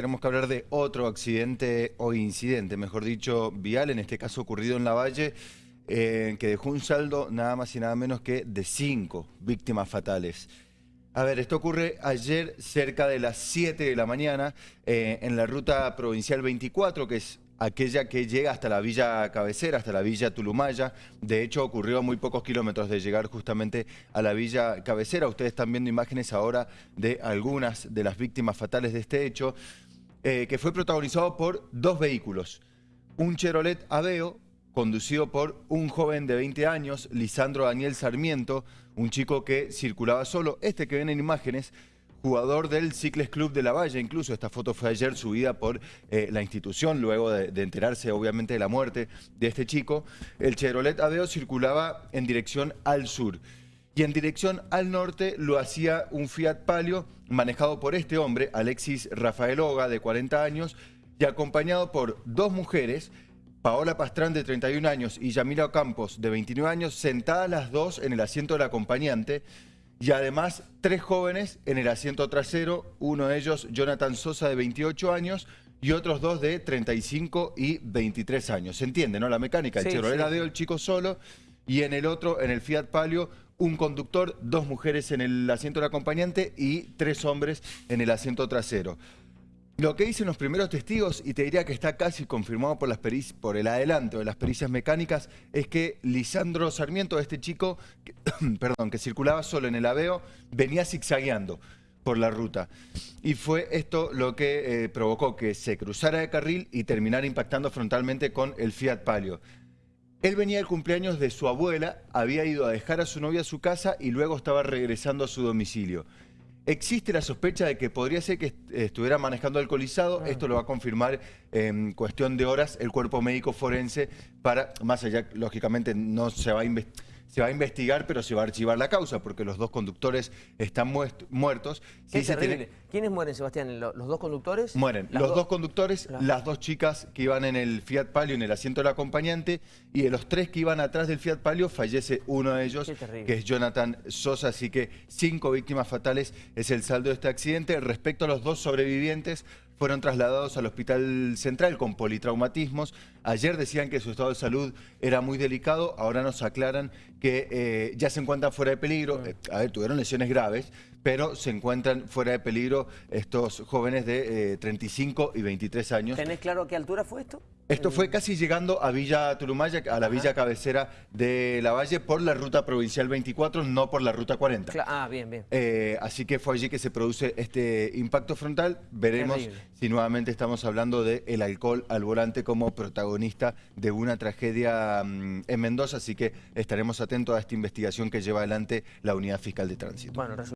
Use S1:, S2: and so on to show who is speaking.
S1: Tenemos que hablar de otro accidente o incidente, mejor dicho, vial, en este caso ocurrido en la Valle, eh, que dejó un saldo nada más y nada menos que de cinco víctimas fatales. A ver, esto ocurre ayer cerca de las 7 de la mañana eh, en la ruta provincial 24, que es aquella que llega hasta la villa cabecera, hasta la villa Tulumaya. De hecho, ocurrió a muy pocos kilómetros de llegar justamente a la villa cabecera. Ustedes están viendo imágenes ahora de algunas de las víctimas fatales de este hecho. Eh, que fue protagonizado por dos vehículos. Un Chevrolet Aveo, conducido por un joven de 20 años, Lisandro Daniel Sarmiento, un chico que circulaba solo, este que ven en imágenes, jugador del Cicles Club de la Valle, incluso esta foto fue ayer subida por eh, la institución, luego de, de, enterarse obviamente de la muerte de este chico. El Chevrolet Aveo circulaba en dirección al sur y en dirección al norte lo hacía un Fiat Palio manejado por este hombre, Alexis Rafael Oga, de 40 años, y acompañado por dos mujeres, Paola Pastrán, de 31 años, y Yamila Campos, de 29 años, sentadas las dos en el asiento del acompañante, y además tres jóvenes en el asiento trasero, uno de ellos Jonathan Sosa, de 28 años, y otros dos de 35 y 23 años. ¿Se entiende, no? La mecánica, el sí, Chevrolet sí. el chico solo, y en el otro, en el Fiat Palio, un conductor, dos mujeres en el asiento del acompañante y tres hombres en el asiento trasero. Lo que dicen los primeros testigos, y te diría que está casi confirmado por, las el adelanto de las pericias mecánicas, es que Lisandro Sarmiento, este chico, que, perdón, que circulaba solo en el Aveo, venía zigzagueando por la ruta. Y fue esto lo que eh, provocó que se cruzara de carril y terminara impactando frontalmente con el Fiat Palio. Él venía del cumpleaños de su abuela, había ido a dejar a su novia a su casa y luego estaba regresando a su domicilio. Existe la sospecha de que podría ser que estuviera manejando alcoholizado, esto lo va a confirmar en cuestión de horas el cuerpo médico forense para, más allá, lógicamente no se va a investigar se va a investigar, pero se va a archivar la causa, porque los dos conductores están muertos.
S2: Sí, se tiene... ¿Quiénes mueren, Sebastián? ¿Los dos conductores?
S1: Mueren los do... dos conductores, claro. las dos chicas que iban en el Fiat Palio, en el asiento del acompañante, y de los tres que iban atrás del Fiat Palio, fallece uno de ellos, que es Jonathan Sosa, así que cinco víctimas fatales es el saldo de este accidente. Respecto a los dos sobrevivientes, fueron trasladados al Hospital Central con politraumatismos. Ayer decían que su estado de salud era muy delicado, ahora nos aclaran que eh, ya se encuentran fuera de peligro. Eh, a ver, tuvieron lesiones graves, pero se encuentran fuera de peligro estos jóvenes de eh, 35 y 23 años.
S2: ¿Tenés claro a qué altura fue esto?
S1: Esto fue casi llegando a Villa Turumaya, a la Ajá. villa cabecera de La Valle, por la ruta provincial 24, no por la ruta 40.
S2: Ah, bien, bien.
S1: Eh, así que fue allí que se produce este impacto frontal. Veremos Terrible. si nuevamente estamos hablando del el alcohol al volante como protagonista de una tragedia mmm, en Mendoza, así que estaremos atentos a esta investigación que lleva adelante la Unidad Fiscal de Tránsito. Bueno,